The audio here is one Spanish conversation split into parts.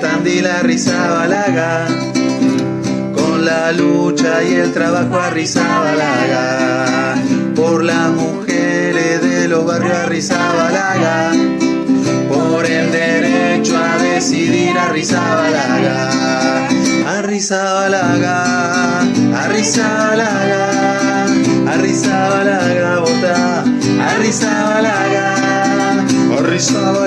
Tandil, Rizabalaga, con la lucha y el trabajo a Rizabalaga, por las mujeres de los barrios a Rizabalaga, por el derecho a decidir a Rizabalaga, a Rizabalaga, a Rizabalaga, a Rizabalaga, vota, a Rizabalaga, a Rizabalaga.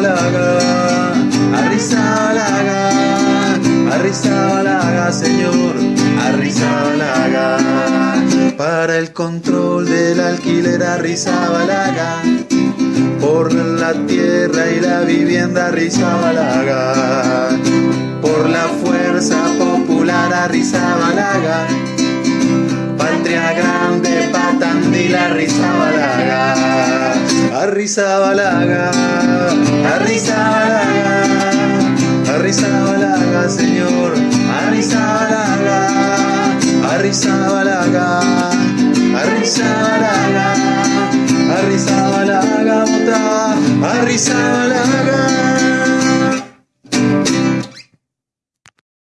Arrizabalaga, Señor, Arrizabalaga. Para el control del alquiler, Arrizabalaga. Por la tierra y la vivienda, Arrizabalaga. Por la fuerza popular, Arrizabalaga. Patria grande, Patandil, Arrizabalaga. Arrizabalaga, Arrizabalaga. Arrizabalaga, Arrizabalaga, Arrizabalaga, Arrizabalaga.